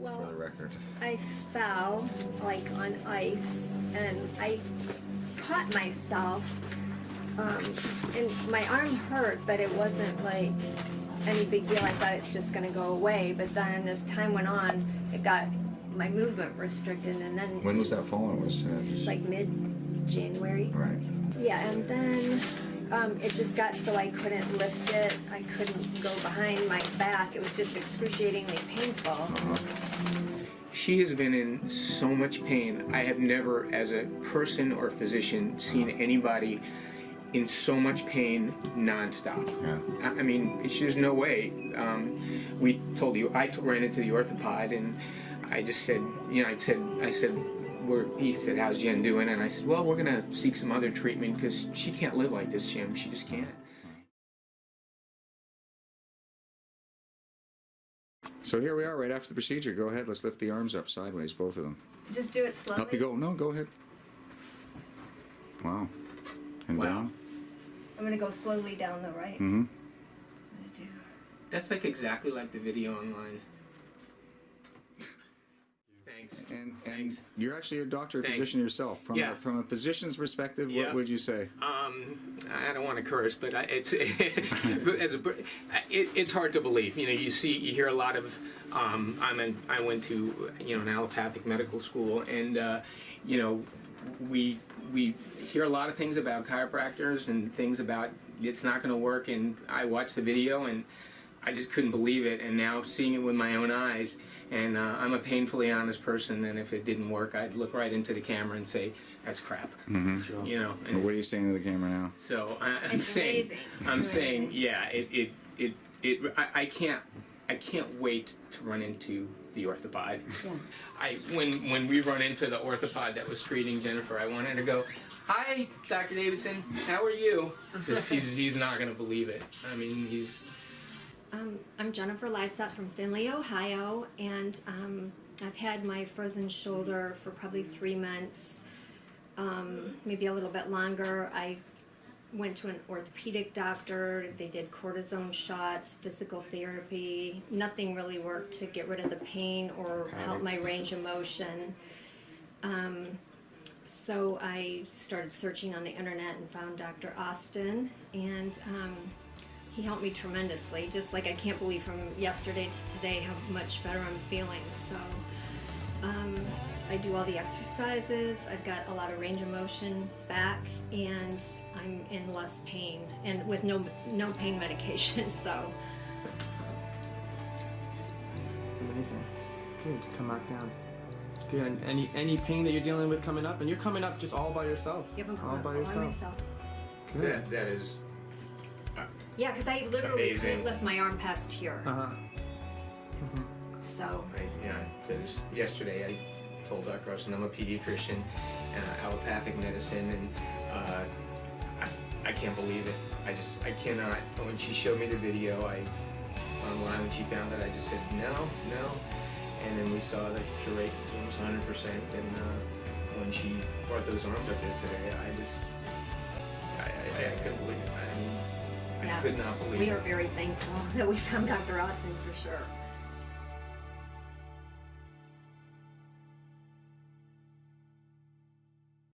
Well- for the record. I fell like on ice and I caught myself. Um, and my arm hurt, but it wasn't like any big deal. I thought it's just gonna go away. But then as time went on, it got my movement restricted, and then When was that fall? It was uh, just like mid January. right. Yeah, and then um, it just got so I couldn't lift it. I couldn't go behind my back. It was just excruciatingly painful. She has been in so much pain. I have never, as a person or physician, seen anybody in so much pain nonstop. Yeah. I I mean, it's- there's no way. Um, we told you, I ran into the orthopod and I just said, you know, I said, I said, we're, he said, how's Jen doing? And I said, well, we're gonna seek some other treatment because she can't live like this, Jim. She just can't. So here we are, right after the procedure. Go ahead. Let's lift the arms up sideways, both of them. Just do it slowly. Up you go. No, go ahead. Wow. And Wow. down. I'm gonna go slowly down the right. Mm-hmm. That's like exactly like the video online. And and Thanks. you're actually a doctor, or Thanks. physician yourself. From Yeah. a, from a physician's perspective, Yeah. what would you say? Um, I don't want to curse, but I, it's as a it, it's hard to believe. You know, you see, you hear a lot of. Um, I'm in, I went to you know an allopathic medical school, and uh, you know, we we hear a lot of things about chiropractors and things about it's not going to work. And I watched the video, and I just couldn't believe it. And now seeing it with my own eyes, and uh, I'm a painfully honest person. And if it didn't work, I'd look right into the camera and say, "That's crap." Mm-hmm. You know. and Well, what are you saying to the camera now? so I, I'm It's saying, amazing. I'm saying, yeah, it, it, it, it I, I can't, I can't wait to run into the orthopod. Yeah. I when when we run into the orthopod that was treating Jennifer, I wanted to go, "Hi, Dr. Davidson, how are you?" Because he's he's not gonna believe it. I mean, he's Um, I'm Jennifer Lysett from Findlay, Ohio, and um, I've had my frozen shoulder for probably three months, um, maybe a little bit longer. I went to an orthopedic doctor. They did cortisone shots, physical therapy. Nothing really worked to get rid of the pain or help my range of motion. Um, so I started searching on the internet and found Dr. Austin, and um, he helped me tremendously. Just like I can't believe from yesterday to today how much better I'm feeling. So um, I do all the exercises. I've got a lot of range of motion back, and I'm in less pain, and with no no pain medication. So Amazing. Good. Come back down. Good. And any any pain that you're dealing with coming up, and you're coming up just all by yourself. all by yourself. Good. that that is Yeah, because I literally Amazing. couldn't lift my arm past here. Uh huh. So I, you know, there's, yesterday I told Dr. Austin I'm a pediatrician, uh, allopathic medicine, and uh, I, I can't believe it. I just, I cannot. When she showed me the video, I online when she found it, I just said no, no, and then we saw the cure rate was almost 100 percent, and uh, when she brought those arms up yesterday, I just, I, I, I couldn't believe it. I, mean, I Yeah. could not believe we it. are very thankful that we found Dr. Austin for sure.